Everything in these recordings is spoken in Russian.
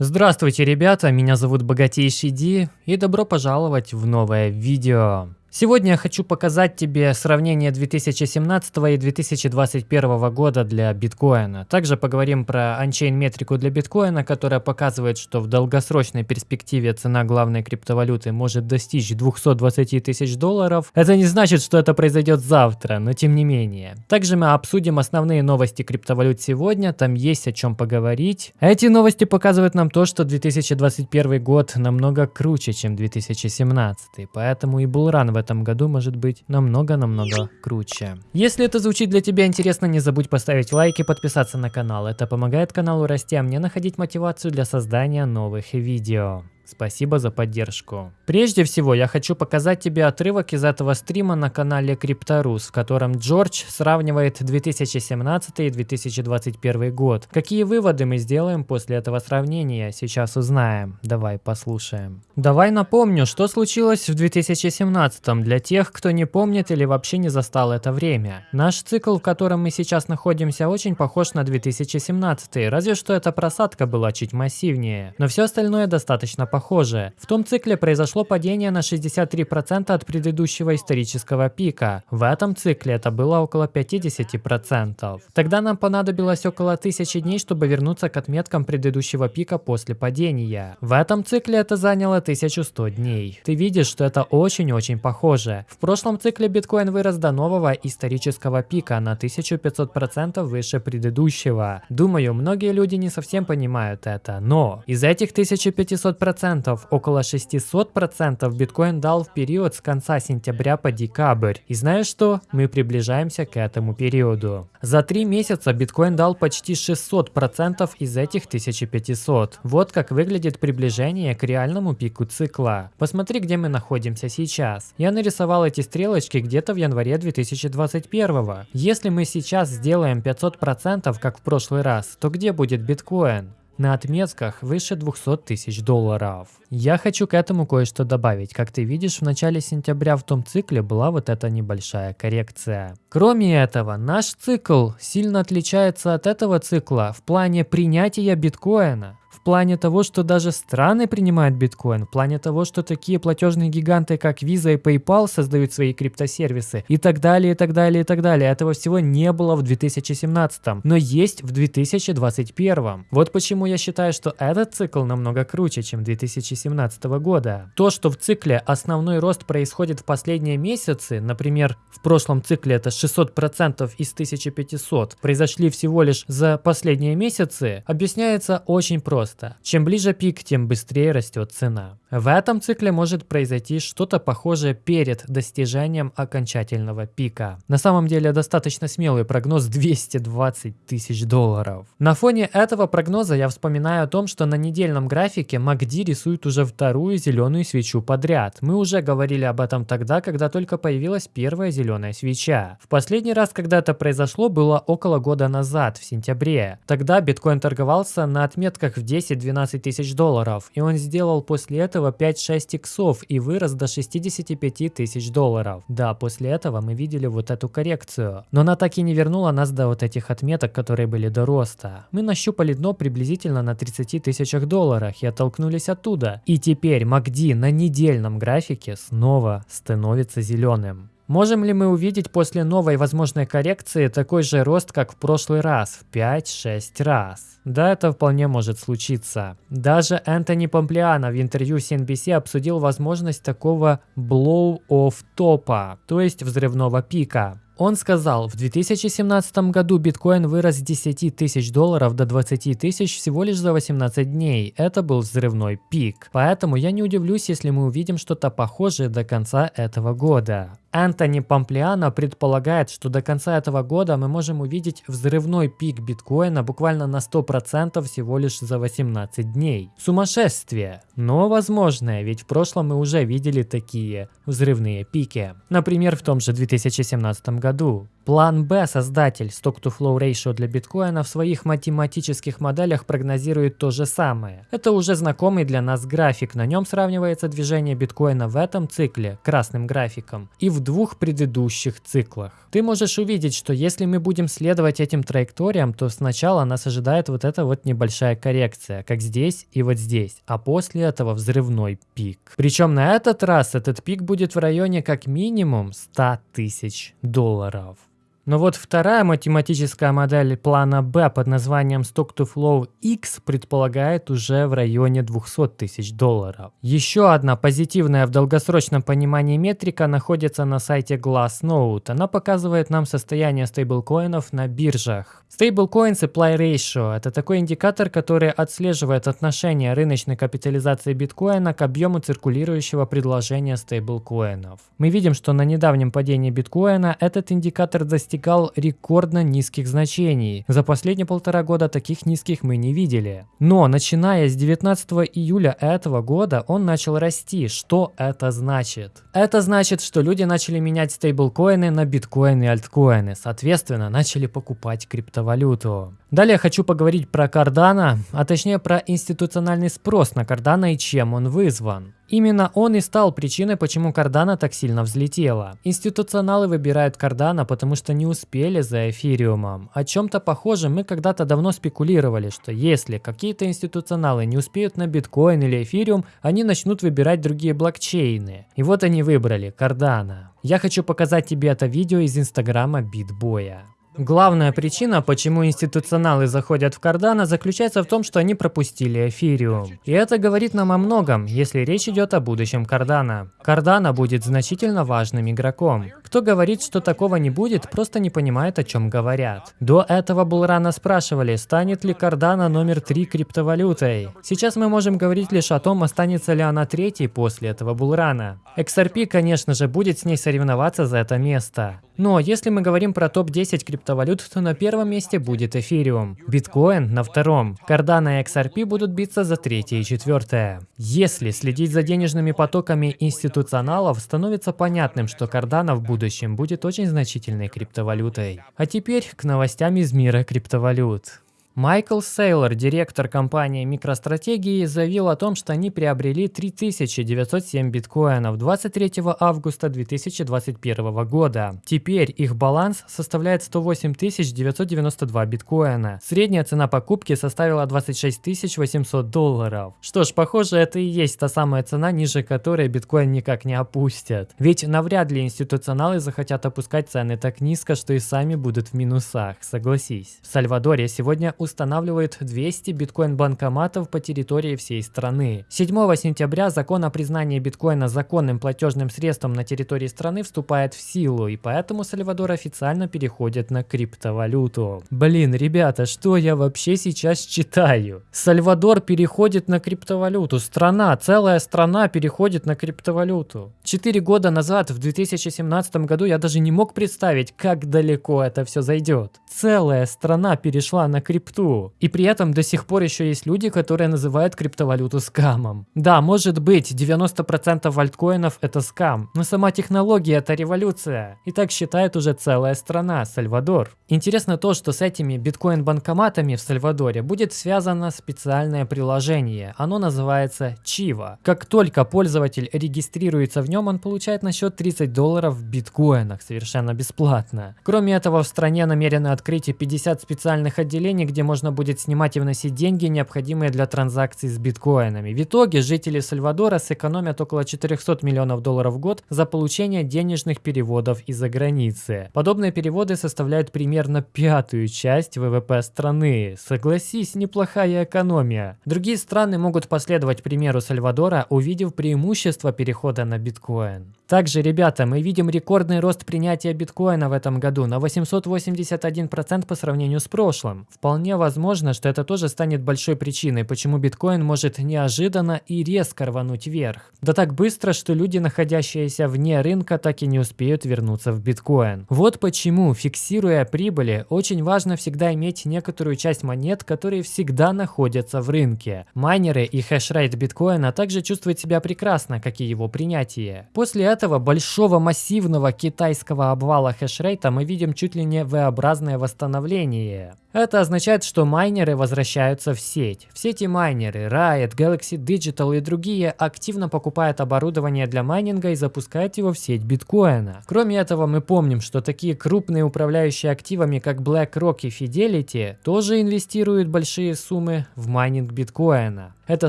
Здравствуйте, ребята, меня зовут Богатейший Ди, и добро пожаловать в новое видео. Сегодня я хочу показать тебе сравнение 2017 и 2021 года для биткоина. Также поговорим про анчейн метрику для биткоина, которая показывает, что в долгосрочной перспективе цена главной криптовалюты может достичь 220 тысяч долларов. Это не значит, что это произойдет завтра, но тем не менее. Также мы обсудим основные новости криптовалют сегодня, там есть о чем поговорить. Эти новости показывают нам то, что 2021 год намного круче, чем 2017, поэтому и Булран в этом году может быть намного-намного круче. Если это звучит для тебя интересно, не забудь поставить лайк и подписаться на канал. Это помогает каналу расти, а мне находить мотивацию для создания новых видео. Спасибо за поддержку. Прежде всего, я хочу показать тебе отрывок из этого стрима на канале Крипторус, в котором Джордж сравнивает 2017 и 2021 год. Какие выводы мы сделаем после этого сравнения, сейчас узнаем. Давай послушаем. Давай напомню, что случилось в 2017 для тех, кто не помнит или вообще не застал это время. Наш цикл, в котором мы сейчас находимся, очень похож на 2017, разве что эта просадка была чуть массивнее. Но все остальное достаточно похожее. В том цикле произошло падение на 63% от предыдущего исторического пика. В этом цикле это было около 50%. Тогда нам понадобилось около 1000 дней, чтобы вернуться к отметкам предыдущего пика после падения. В этом цикле это заняло 1100 дней. Ты видишь, что это очень-очень похоже. В прошлом цикле биткоин вырос до нового исторического пика на 1500% выше предыдущего. Думаю, многие люди не совсем понимают это, но из этих 1500% 5%, около 600% биткоин дал в период с конца сентября по декабрь. И знаешь что? Мы приближаемся к этому периоду. За три месяца биткоин дал почти 600% из этих 1500. Вот как выглядит приближение к реальному пику цикла. Посмотри, где мы находимся сейчас. Я нарисовал эти стрелочки где-то в январе 2021. Если мы сейчас сделаем 500%, как в прошлый раз, то где будет биткоин? На отметках выше 200 тысяч долларов. Я хочу к этому кое-что добавить. Как ты видишь, в начале сентября в том цикле была вот эта небольшая коррекция. Кроме этого, наш цикл сильно отличается от этого цикла в плане принятия биткоина плане того, что даже страны принимают биткоин, в плане того, что такие платежные гиганты, как Visa и PayPal создают свои криптосервисы и так далее, и так далее, и так далее. Этого всего не было в 2017, но есть в 2021. Вот почему я считаю, что этот цикл намного круче, чем 2017 года. То, что в цикле основной рост происходит в последние месяцы, например, в прошлом цикле это 600% из 1500, произошли всего лишь за последние месяцы, объясняется очень просто просто. Чем ближе пик, тем быстрее растет цена. В этом цикле может произойти что-то похожее перед достижением окончательного пика. На самом деле достаточно смелый прогноз 220 тысяч долларов. На фоне этого прогноза я вспоминаю о том, что на недельном графике MACD рисует уже вторую зеленую свечу подряд. Мы уже говорили об этом тогда, когда только появилась первая зеленая свеча. В последний раз, когда это произошло, было около года назад, в сентябре. Тогда биткоин торговался на отметках в 10-12 тысяч долларов, и он сделал после этого 5-6 иксов и вырос до 65 тысяч долларов. Да, после этого мы видели вот эту коррекцию, но она так и не вернула нас до вот этих отметок, которые были до роста. Мы нащупали дно приблизительно на 30 тысячах долларах и оттолкнулись оттуда. И теперь MACD на недельном графике снова становится зеленым. Можем ли мы увидеть после новой возможной коррекции такой же рост, как в прошлый раз, в 5-6 раз? Да, это вполне может случиться. Даже Энтони Помплиано в интервью CNBC обсудил возможность такого blow-off топа, то есть взрывного пика. Он сказал, в 2017 году биткоин вырос с 10 тысяч долларов до 20 тысяч всего лишь за 18 дней. Это был взрывной пик. Поэтому я не удивлюсь, если мы увидим что-то похожее до конца этого года. Антони Помплиано предполагает, что до конца этого года мы можем увидеть взрывной пик биткоина буквально на 100% всего лишь за 18 дней. Сумасшествие, но возможное, ведь в прошлом мы уже видели такие взрывные пики. Например, в том же 2017 году. План Б, создатель Stock-to-Flow Ratio для биткоина в своих математических моделях прогнозирует то же самое. Это уже знакомый для нас график, на нем сравнивается движение биткоина в этом цикле красным графиком и в двух предыдущих циклах. Ты можешь увидеть, что если мы будем следовать этим траекториям, то сначала нас ожидает вот эта вот небольшая коррекция, как здесь и вот здесь, а после этого взрывной пик. Причем на этот раз этот пик будет в районе как минимум 100 тысяч долларов. Но вот вторая математическая модель плана B под названием Stock to Flow X предполагает уже в районе 200 тысяч долларов. Еще одна позитивная в долгосрочном понимании метрика находится на сайте Glassnode. Она показывает нам состояние стейблкоинов на биржах. Stablecoin Supply Ratio – это такой индикатор, который отслеживает отношение рыночной капитализации биткоина к объему циркулирующего предложения стейблкоинов. Мы видим, что на недавнем падении биткоина этот индикатор достигал рекордно низких значений. За последние полтора года таких низких мы не видели. Но начиная с 19 июля этого года он начал расти. Что это значит? Это значит, что люди начали менять стейблкоины на биткоины и альткоины. Соответственно, начали покупать криптовалюту. Далее хочу поговорить про Cardano, а точнее про институциональный спрос на Cardano и чем он вызван. Именно он и стал причиной, почему Cardano так сильно взлетела. Институционалы выбирают Cardano, потому что не успели за эфириумом. О чем-то похожем мы когда-то давно спекулировали, что если какие-то институционалы не успеют на биткоин или эфириум, они начнут выбирать другие блокчейны. И вот они выбрали Cardano. Я хочу показать тебе это видео из инстаграма Битбоя. Главная причина, почему институционалы заходят в Cardano, заключается в том, что они пропустили эфириум. И это говорит нам о многом, если речь идет о будущем Cardano. Cardano будет значительно важным игроком. Кто говорит, что такого не будет, просто не понимает, о чем говорят. До этого Булрана спрашивали, станет ли Cardano номер 3 криптовалютой. Сейчас мы можем говорить лишь о том, останется ли она третьей после этого Булрана. XRP, конечно же, будет с ней соревноваться за это место. Но если мы говорим про топ-10 криптовалют, то на первом месте будет эфириум, биткоин на втором, Cardano и XRP будут биться за третье и четвертое. Если следить за денежными потоками институционалов, становится понятным, что Cardano в будущем будет очень значительной криптовалютой. А теперь к новостям из мира криптовалют. Майкл Сейлор, директор компании MicroStrategy, заявил о том, что они приобрели 3907 биткоинов 23 августа 2021 года. Теперь их баланс составляет 108 992 биткоина. Средняя цена покупки составила 26 800 долларов. Что ж, похоже, это и есть та самая цена, ниже которой биткоин никак не опустят. Ведь навряд ли институционалы захотят опускать цены так низко, что и сами будут в минусах, согласись. В Сальвадоре сегодня устанавливает 200 биткоин-банкоматов по территории всей страны. 7 сентября закон о признании биткоина законным платежным средством на территории страны вступает в силу, и поэтому Сальвадор официально переходит на криптовалюту. Блин, ребята, что я вообще сейчас читаю? Сальвадор переходит на криптовалюту. Страна, целая страна переходит на криптовалюту. Четыре года назад, в 2017 году, я даже не мог представить, как далеко это все зайдет. Целая страна перешла на криптовалюту крипту. И при этом до сих пор еще есть люди, которые называют криптовалюту скамом. Да, может быть, 90% альткоинов это скам, но сама технология это революция. И так считает уже целая страна, Сальвадор. Интересно то, что с этими биткоин-банкоматами в Сальвадоре будет связано специальное приложение. Оно называется Чива. Как только пользователь регистрируется в нем, он получает на счет 30 долларов в биткоинах совершенно бесплатно. Кроме этого, в стране намерены открыть и 50 специальных отделений, где можно будет снимать и вносить деньги, необходимые для транзакций с биткоинами. В итоге жители Сальвадора сэкономят около 400 миллионов долларов в год за получение денежных переводов из-за границы. Подобные переводы составляют примерно пятую часть ВВП страны. Согласись, неплохая экономия. Другие страны могут последовать примеру Сальвадора, увидев преимущество перехода на биткоин. Также, ребята, мы видим рекордный рост принятия биткоина в этом году на 881% по сравнению с прошлым. Вполне возможно, что это тоже станет большой причиной, почему биткоин может неожиданно и резко рвануть вверх. Да так быстро, что люди, находящиеся вне рынка, так и не успеют вернуться в биткоин. Вот почему, фиксируя прибыли, очень важно всегда иметь некоторую часть монет, которые всегда находятся в рынке. Майнеры и хешрейт биткоина также чувствуют себя прекрасно, как и его принятие. После этого большого массивного китайского обвала хешрейта мы видим чуть ли не V-образное восстановление. Это означает, что майнеры возвращаются в сеть. Все эти майнеры, Riot, Galaxy Digital и другие активно покупают оборудование для майнинга и запускают его в сеть биткоина. Кроме этого, мы помним, что такие крупные управляющие активами, как BlackRock и Fidelity, тоже инвестируют большие суммы в майнинг биткоина. Это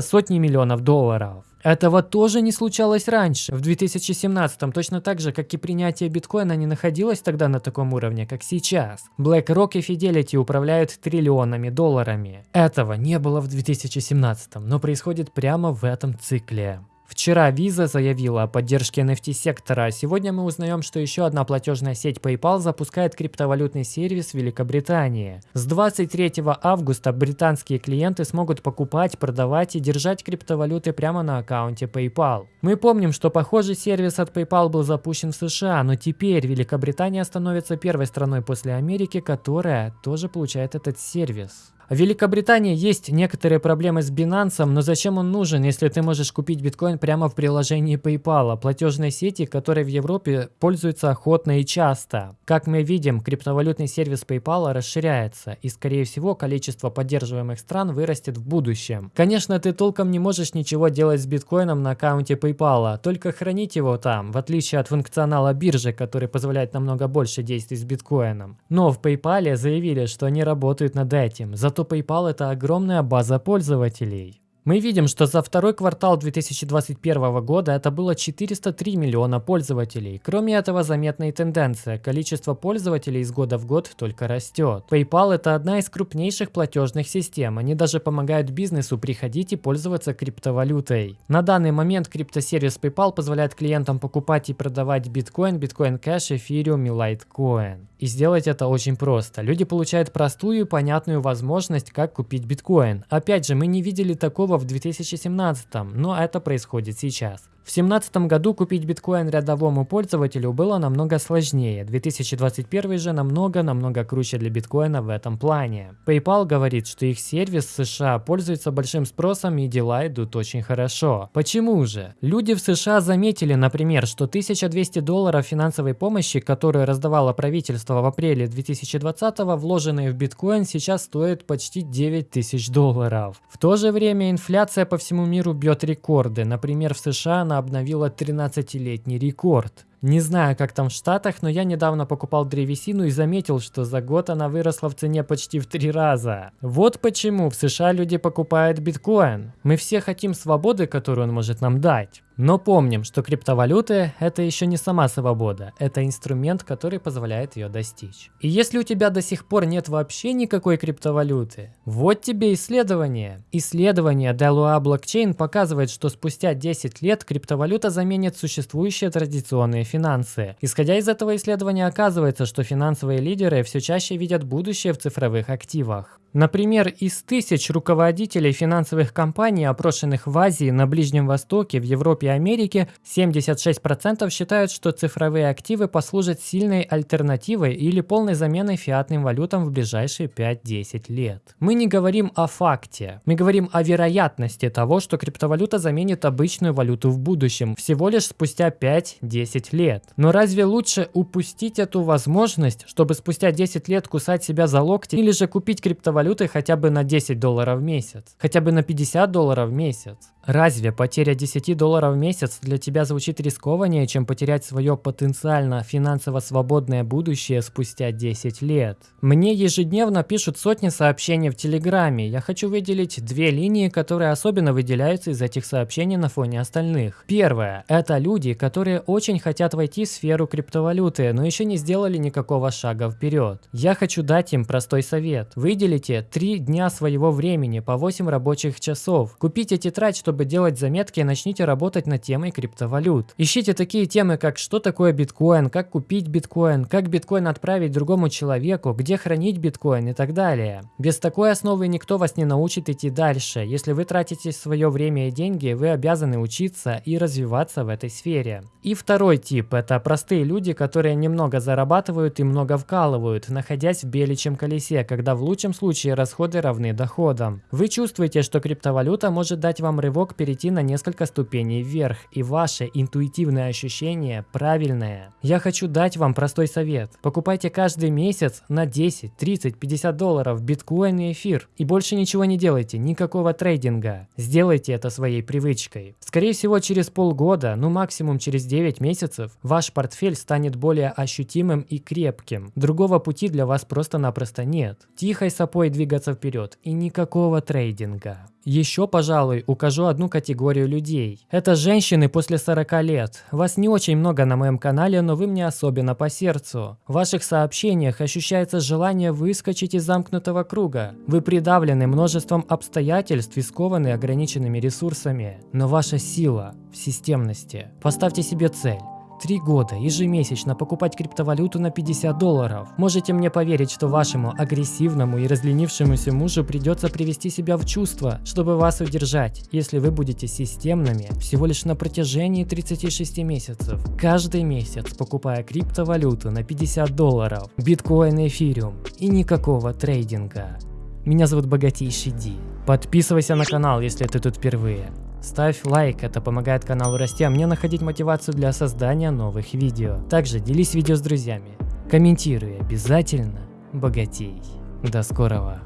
сотни миллионов долларов. Этого тоже не случалось раньше. В 2017 точно так же, как и принятие биткоина не находилось тогда на таком уровне, как сейчас. BlackRock и Fidelity управляют триллионами долларами. Этого не было в 2017, но происходит прямо в этом цикле. Вчера Visa заявила о поддержке NFT-сектора, а сегодня мы узнаем, что еще одна платежная сеть PayPal запускает криптовалютный сервис в Великобритании. С 23 августа британские клиенты смогут покупать, продавать и держать криптовалюты прямо на аккаунте PayPal. Мы помним, что похожий сервис от PayPal был запущен в США, но теперь Великобритания становится первой страной после Америки, которая тоже получает этот сервис. В Великобритании есть некоторые проблемы с Binance, но зачем он нужен, если ты можешь купить биткоин прямо в приложении PayPal, платежной сети, которой в Европе пользуются охотно и часто. Как мы видим, криптовалютный сервис PayPal расширяется, и скорее всего количество поддерживаемых стран вырастет в будущем. Конечно, ты толком не можешь ничего делать с биткоином на аккаунте PayPal, только хранить его там, в отличие от функционала биржи, который позволяет намного больше действий с биткоином. Но в PayPal заявили, что они работают над этим, зато то PayPal это огромная база пользователей. Мы видим, что за второй квартал 2021 года это было 403 миллиона пользователей. Кроме этого, заметная тенденция. Количество пользователей из года в год только растет. PayPal это одна из крупнейших платежных систем. Они даже помогают бизнесу приходить и пользоваться криптовалютой. На данный момент криптосервис PayPal позволяет клиентам покупать и продавать биткоин, биткоин кэш, эфириум и лайткоин. И сделать это очень просто. Люди получают простую и понятную возможность, как купить биткоин. Опять же, мы не видели такого в 2017, но это происходит сейчас. В 2017 году купить биткоин рядовому пользователю было намного сложнее, 2021 же намного-намного круче для биткоина в этом плане. PayPal говорит, что их сервис в США пользуется большим спросом и дела идут очень хорошо. Почему же? Люди в США заметили, например, что 1200 долларов финансовой помощи, которую раздавало правительство в апреле 2020, вложенные в биткоин, сейчас стоят почти 9000 долларов. В то же время инфляция по всему миру бьет рекорды. Например, в США она обновила 13-летний рекорд. Не знаю, как там в Штатах, но я недавно покупал древесину и заметил, что за год она выросла в цене почти в три раза. Вот почему в США люди покупают биткоин. Мы все хотим свободы, которую он может нам дать. Но помним, что криптовалюты – это еще не сама свобода, это инструмент, который позволяет ее достичь. И если у тебя до сих пор нет вообще никакой криптовалюты, вот тебе исследование. Исследование Delua Blockchain показывает, что спустя 10 лет криптовалюта заменит существующие традиционные финансы. Исходя из этого исследования оказывается, что финансовые лидеры все чаще видят будущее в цифровых активах. Например, из тысяч руководителей финансовых компаний, опрошенных в Азии, на Ближнем Востоке, в Европе и Америке, 76% считают, что цифровые активы послужат сильной альтернативой или полной заменой фиатным валютам в ближайшие 5-10 лет. Мы не говорим о факте, мы говорим о вероятности того, что криптовалюта заменит обычную валюту в будущем, всего лишь спустя 5-10 лет. Но разве лучше упустить эту возможность, чтобы спустя 10 лет кусать себя за локти или же купить криптовалюту валютой хотя бы на 10 долларов в месяц, хотя бы на 50 долларов в месяц. Разве потеря 10 долларов в месяц для тебя звучит рискованнее, чем потерять свое потенциально финансово свободное будущее спустя 10 лет? Мне ежедневно пишут сотни сообщений в Телеграме. Я хочу выделить две линии, которые особенно выделяются из этих сообщений на фоне остальных. Первое. Это люди, которые очень хотят войти в сферу криптовалюты, но еще не сделали никакого шага вперед. Я хочу дать им простой совет. Выделите 3 дня своего времени по 8 рабочих часов. Купите тетрадь, чтобы делать заметки, начните работать над темой криптовалют. Ищите такие темы, как что такое биткоин, как купить биткоин, как биткоин отправить другому человеку, где хранить биткоин и так далее. Без такой основы никто вас не научит идти дальше. Если вы тратите свое время и деньги, вы обязаны учиться и развиваться в этой сфере. И второй тип – это простые люди, которые немного зарабатывают и много вкалывают, находясь в беличьем колесе, когда в лучшем случае расходы равны доходам. Вы чувствуете, что криптовалюта может дать вам рывок перейти на несколько ступеней вверх, и ваше интуитивное ощущение правильное. Я хочу дать вам простой совет. Покупайте каждый месяц на 10, 30, 50 долларов биткоин и эфир. И больше ничего не делайте, никакого трейдинга. Сделайте это своей привычкой. Скорее всего, через полгода, ну максимум через 9 месяцев, ваш портфель станет более ощутимым и крепким. Другого пути для вас просто-напросто нет. Тихой сапой двигаться вперед и никакого трейдинга. Еще, пожалуй, укажу одну категорию людей. Это женщины после 40 лет. Вас не очень много на моем канале, но вы мне особенно по сердцу. В ваших сообщениях ощущается желание выскочить из замкнутого круга. Вы придавлены множеством обстоятельств и скованы ограниченными ресурсами. Но ваша сила в системности. Поставьте себе цель. Три года ежемесячно покупать криптовалюту на 50 долларов. Можете мне поверить, что вашему агрессивному и разленившемуся мужу придется привести себя в чувство, чтобы вас удержать, если вы будете системными всего лишь на протяжении 36 месяцев. Каждый месяц покупая криптовалюту на 50 долларов, биткоин и эфириум и никакого трейдинга. Меня зовут Богатейший Ди. Подписывайся на канал, если ты тут впервые. Ставь лайк, это помогает каналу расти, а мне находить мотивацию для создания новых видео. Также делись видео с друзьями. Комментируй обязательно, богатей. До скорого.